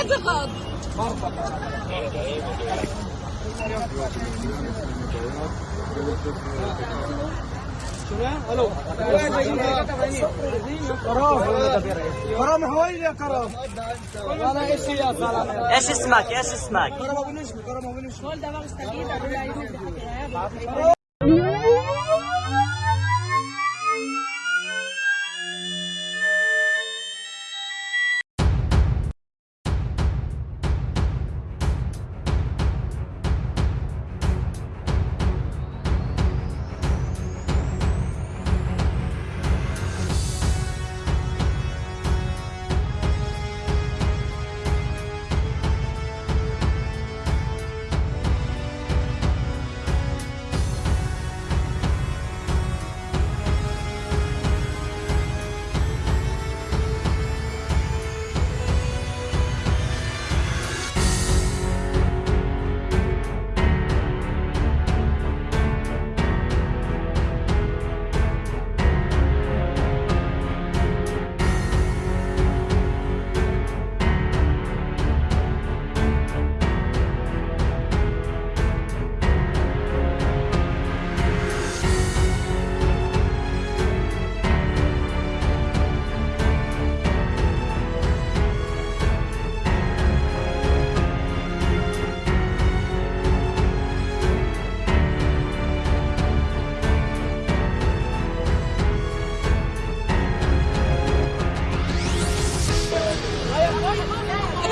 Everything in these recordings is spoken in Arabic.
اعتقاد الو كرام حوالي يا كرام انا ايش يا سلام ايش اسمك ايش اسمك كرام ابو نشمي كرام ابو نشمي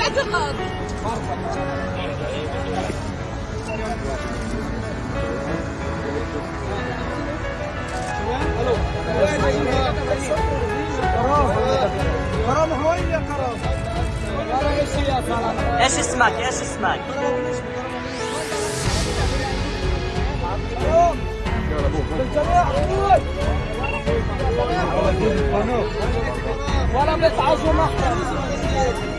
الاعتقاد ألو كرام كرام حوالي يا كرام أنا إيش اسمك؟ إيش اسمك؟ ولا بيتعاجوا معنا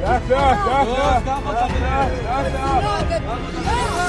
Yat yat yat yat. Yat yat yat.